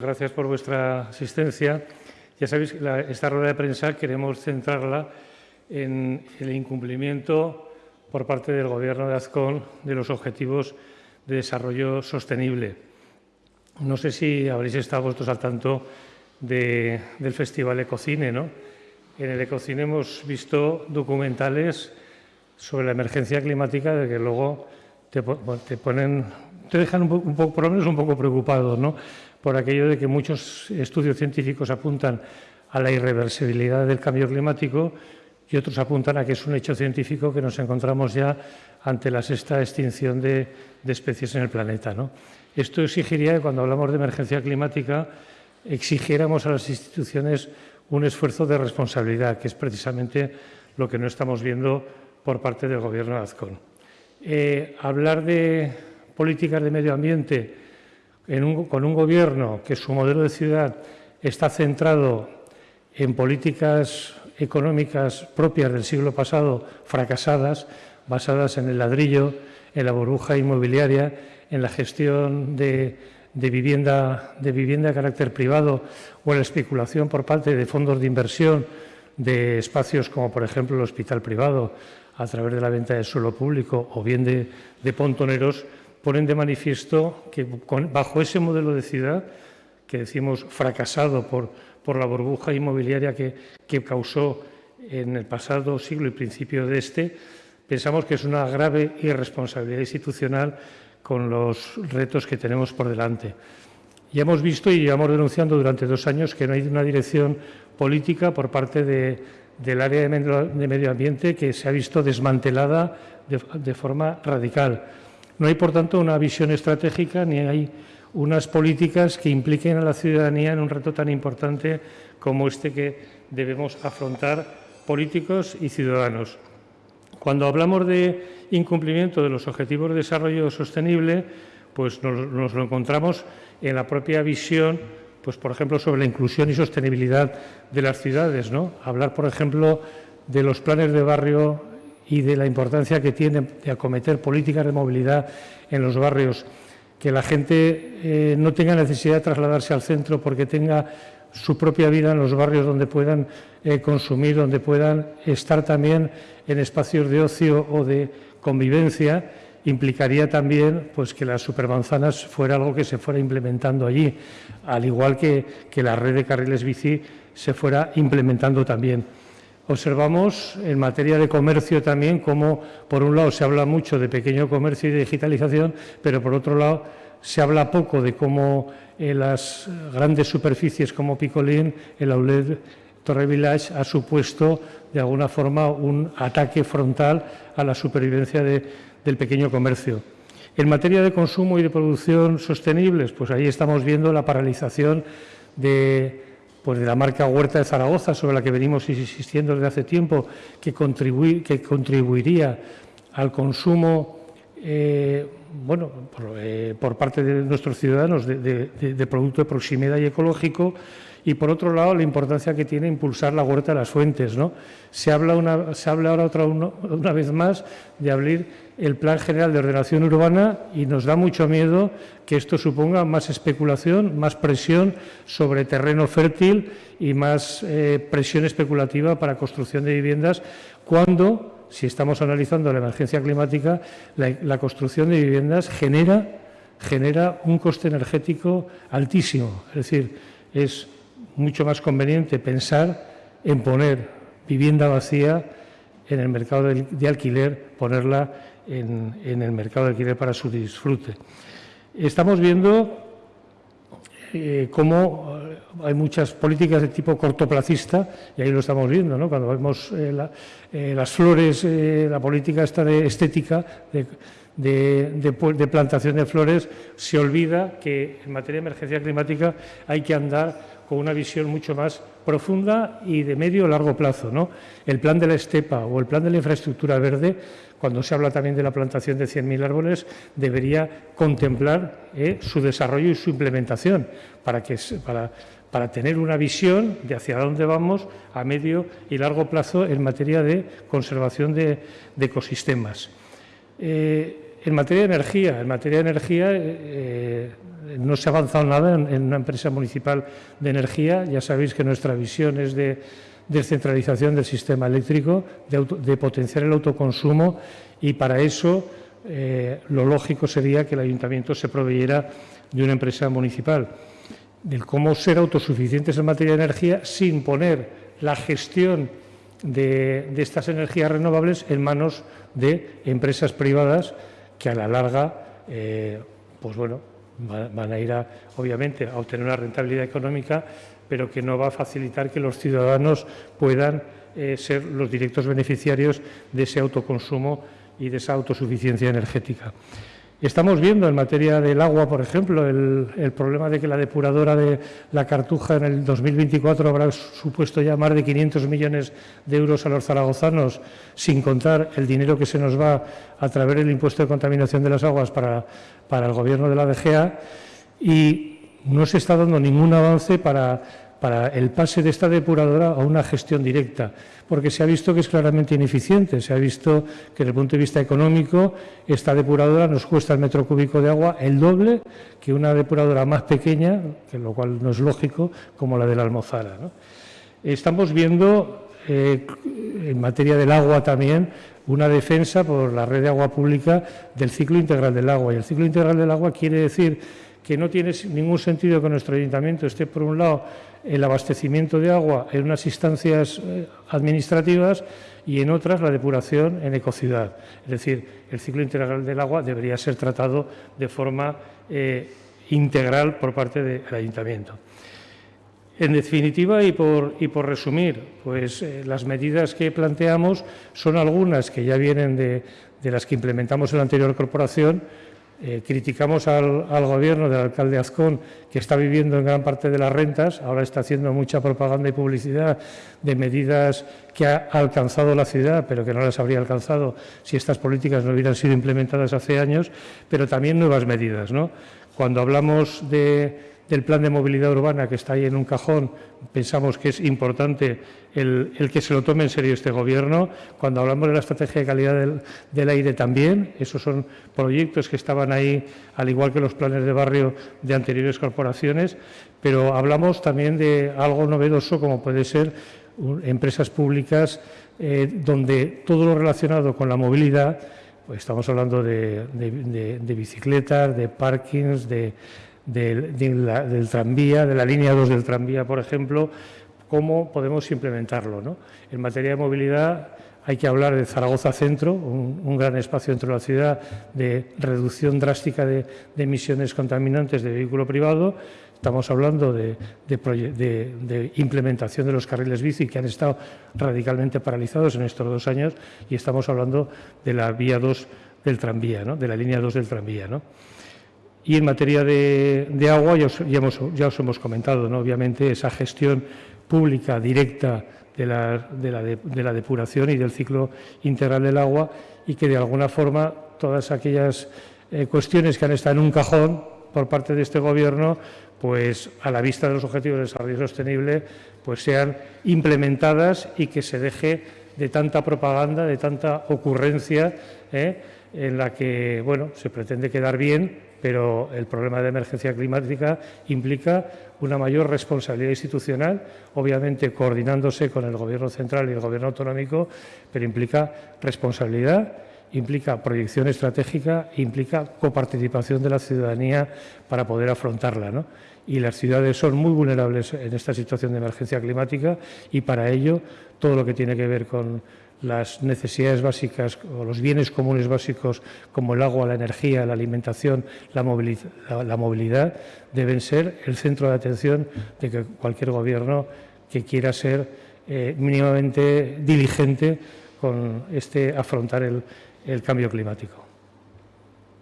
Gracias por vuestra asistencia. Ya sabéis que esta rueda de prensa queremos centrarla en el incumplimiento por parte del Gobierno de Azcón de los objetivos de desarrollo sostenible. No sé si habréis estado vosotros al tanto del Festival Ecocine. ¿no? En el Ecocine hemos visto documentales sobre la emergencia climática de que luego te, ponen, te dejan un poco, por lo menos un poco preocupado, ¿no? Por aquello de que muchos estudios científicos apuntan a la irreversibilidad del cambio climático y otros apuntan a que es un hecho científico que nos encontramos ya ante la sexta extinción de, especies en el planeta. ¿no? Esto exigiría que cuando hablamos de emergencia climática exigiéramos a las instituciones un esfuerzo de responsabilidad, que es precisamente lo que no estamos viendo por parte del Gobierno de Azcón. Eh, hablar de políticas de medio ambiente con un Gobierno que su modelo de ciudad está centrado en políticas económicas propias del siglo pasado, fracasadas, basadas en el ladrillo, en la burbuja inmobiliaria, en la gestión de, vivienda, de vivienda de carácter privado o en la especulación por parte de fondos de inversión de espacios como, por ejemplo, el hospital privado, a través de la venta de suelo público o bien de, pontoneros, ponen de manifiesto que bajo ese modelo de ciudad, que decimos fracasado por, por la burbuja inmobiliaria que, que causó en el pasado siglo y principio de este, pensamos que es una grave irresponsabilidad institucional con los retos que tenemos por delante. Ya hemos visto y llevamos denunciando durante dos años que no hay una dirección política por parte de, del área de medio ambiente que se ha visto desmantelada de, forma radical. No hay, por tanto, una visión estratégica ni hay unas políticas que impliquen a la ciudadanía en un reto tan importante como este que debemos afrontar políticos y ciudadanos. Cuando hablamos de incumplimiento de los objetivos de desarrollo sostenible, pues nos, nos lo encontramos en la propia visión pues por ejemplo, sobre la inclusión y sostenibilidad de las ciudades, ¿no? Hablar, por ejemplo, de los planes de barrio y de la importancia que tiene de acometer políticas de movilidad en los barrios, que la gente eh, no tenga necesidad de trasladarse al centro porque tenga su propia vida en los barrios donde puedan eh, consumir, donde puedan estar también en espacios de ocio o de convivencia implicaría también pues, que las supermanzanas fuera algo que se fuera implementando allí, al igual que, que la red de carriles bici se fuera implementando también. Observamos en materia de comercio también cómo, por un lado, se habla mucho de pequeño comercio y de digitalización, pero por otro lado, se habla poco de cómo en las grandes superficies como Picolín, el outlet Torre Village ha supuesto de alguna forma un ataque frontal a la supervivencia de, del pequeño comercio. En materia de consumo y de producción sostenibles, pues ahí estamos viendo la paralización de, pues de la marca Huerta de Zaragoza, sobre la que venimos insistiendo desde hace tiempo, que, contribuiría al consumo eh, bueno, eh, por, parte de nuestros ciudadanos de, de, producto de proximidad y ecológico y, por otro lado, la importancia que tiene impulsar la huerta de las fuentes. ¿no? Se, habla ahora otra, una vez más de abrir el Plan General de Ordenación Urbana y nos da mucho miedo que esto suponga más especulación, más presión sobre terreno fértil y más eh, presión especulativa para construcción de viviendas cuando, si estamos analizando la emergencia climática, la, construcción de viviendas genera, genera un coste energético altísimo. Es decir, es mucho más conveniente pensar en poner vivienda vacía en el mercado de alquiler, ponerla en, el mercado de alquiler para su disfrute. Estamos viendo eh, cómo eh, hay muchas políticas de tipo cortoplacista, y ahí lo estamos viendo, ¿no? cuando vemos eh, las flores, la política esta de estética, de, plantación de flores, se olvida que en materia de emergencia climática hay que andar con una visión mucho más profunda y de medio o largo plazo. ¿no? El plan de la estepa o el plan de la infraestructura verde, cuando se habla también de la plantación de 100.000 árboles, debería contemplar eh, su desarrollo y su implementación para, que, para, para tener una visión de hacia dónde vamos a medio y largo plazo en materia de conservación de, ecosistemas. Eh, en materia de energía, en materia de energía, eh, no se ha avanzado nada en, una empresa municipal de energía. Ya sabéis que nuestra visión es de descentralización del sistema eléctrico, de, potenciar el autoconsumo y para eso eh, lo lógico sería que el ayuntamiento se proveyera de una empresa municipal. Del cómo ser autosuficientes en materia de energía sin poner la gestión de, estas energías renovables en manos de empresas privadas que a la larga, eh, pues bueno, van a ir a, obviamente a obtener una rentabilidad económica, pero que no va a facilitar que los ciudadanos puedan eh, ser los directos beneficiarios de ese autoconsumo y de esa autosuficiencia energética. Estamos viendo en materia del agua, por ejemplo, el, problema de que la depuradora de la Cartuja en el 2024 habrá supuesto ya más de 500 millones de euros a los zaragozanos, sin contar el dinero que se nos va a través del impuesto de contaminación de las aguas para, para el Gobierno de la DGA. Y no se está dando ningún avance para para el pase de esta depuradora a una gestión directa, porque se ha visto que es claramente ineficiente, se ha visto que desde el punto de vista económico esta depuradora nos cuesta el metro cúbico de agua el doble que una depuradora más pequeña, que lo cual no es lógico, como la de la Almozara. Estamos viendo, eh, en materia del agua también, una defensa por la red de agua pública del ciclo integral del agua. Y el ciclo integral del agua quiere decir que no tiene ningún sentido que nuestro ayuntamiento esté, por un lado, el abastecimiento de agua en unas instancias eh, administrativas y en otras la depuración en ecociudad. Es decir, el ciclo integral del agua debería ser tratado de forma eh, integral por parte del ayuntamiento. En definitiva, y por, y por resumir, pues eh, las medidas que planteamos son algunas que ya vienen de, de las que implementamos en la anterior corporación, eh, criticamos al, gobierno del alcalde Azcón, que está viviendo en gran parte de las rentas, ahora está haciendo mucha propaganda y publicidad de medidas que ha alcanzado la ciudad, pero que no las habría alcanzado si estas políticas no hubieran sido implementadas hace años, pero también nuevas medidas. ¿no? Cuando hablamos de del plan de movilidad urbana que está ahí en un cajón, pensamos que es importante el, que se lo tome en serio este Gobierno. Cuando hablamos de la estrategia de calidad del, aire también, esos son proyectos que estaban ahí, al igual que los planes de barrio de anteriores corporaciones, pero hablamos también de algo novedoso como puede ser empresas públicas eh, donde todo lo relacionado con la movilidad, pues estamos hablando de, de bicicletas, de parkings, de del, tranvía, de la línea 2 del tranvía, por ejemplo, cómo podemos implementarlo. ¿no? En materia de movilidad hay que hablar de Zaragoza Centro, un, gran espacio dentro de la ciudad de reducción drástica de, emisiones contaminantes de vehículo privado. Estamos hablando de, implementación de los carriles bici que han estado radicalmente paralizados en estos dos años y estamos hablando de la vía 2 del tranvía, ¿no? de la línea 2 del tranvía. ¿no? Y en materia de, agua, ya os, hemos comentado, obviamente, esa gestión pública directa de la, depuración y del ciclo integral del agua y que, de alguna forma, todas aquellas eh, cuestiones que han estado en un cajón por parte de este Gobierno, pues a la vista de los objetivos de desarrollo sostenible, pues sean implementadas y que se deje de tanta propaganda, de tanta ocurrencia, ¿eh? en la que bueno, se pretende quedar bien, pero el problema de emergencia climática implica una mayor responsabilidad institucional, obviamente coordinándose con el Gobierno central y el Gobierno autonómico, pero implica responsabilidad, implica proyección estratégica, implica coparticipación de la ciudadanía para poder afrontarla. ¿no? Y las ciudades son muy vulnerables en esta situación de emergencia climática y para ello todo lo que tiene que ver con las necesidades básicas o los bienes comunes básicos como el agua, la energía, la alimentación, la movilidad, deben ser el centro de atención de que cualquier gobierno que quiera ser eh, mínimamente diligente con este afrontar el cambio climático.